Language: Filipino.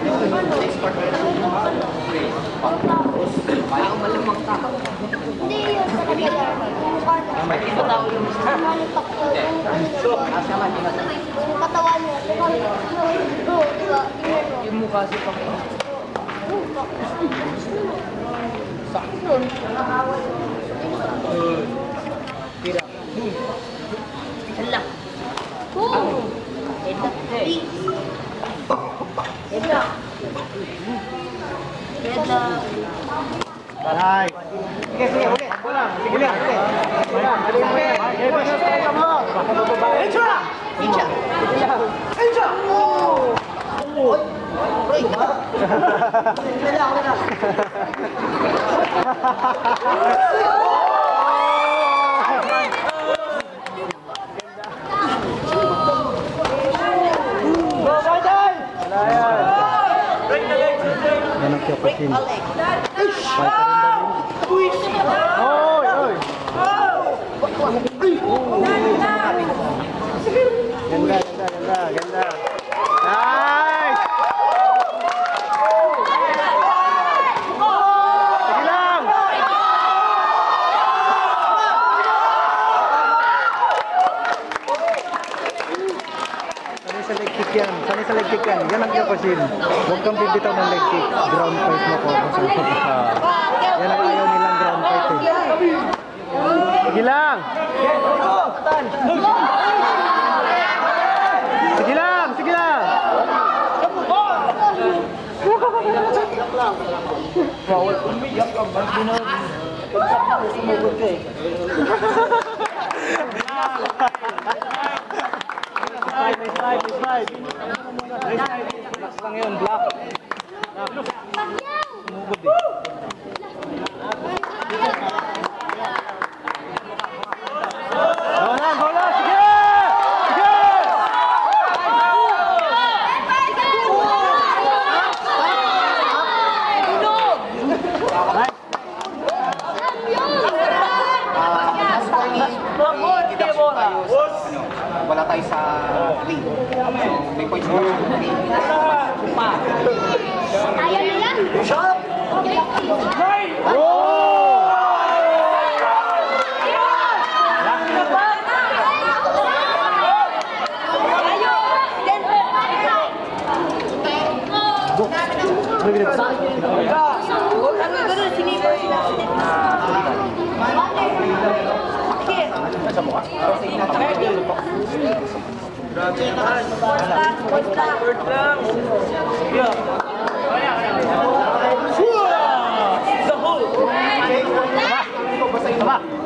Hindi yun talaga yan. Ano? Ito tao yung Ano takbo? Asa man, tingnan mo. Yung katawan niya. Yung mukha si Pang. Yun. Tira. Hala. Ito. Balay. Sige, sige, ulit. Ulang, sige ulit. Ulang, dali mo yan. Eh, basta sa mo. Baka Kapasin. Alex. Oy, oy. Ganda, ganda, ganda, ganda. Nice! Sige lang! Sa leg kick yan. Yan ang kapasin. Huwag kang bibitaw ng leg kick. Ground fight mo ko. Yan ang ayaw nilang ground fight eh. Sige lang! Sige lang! Sige lang! Bawal umiyak? Sumugod ka eh. Black lang yun, black. Sumugod eh. Wala tayo sa 3. So, may points na sa 3. Tama!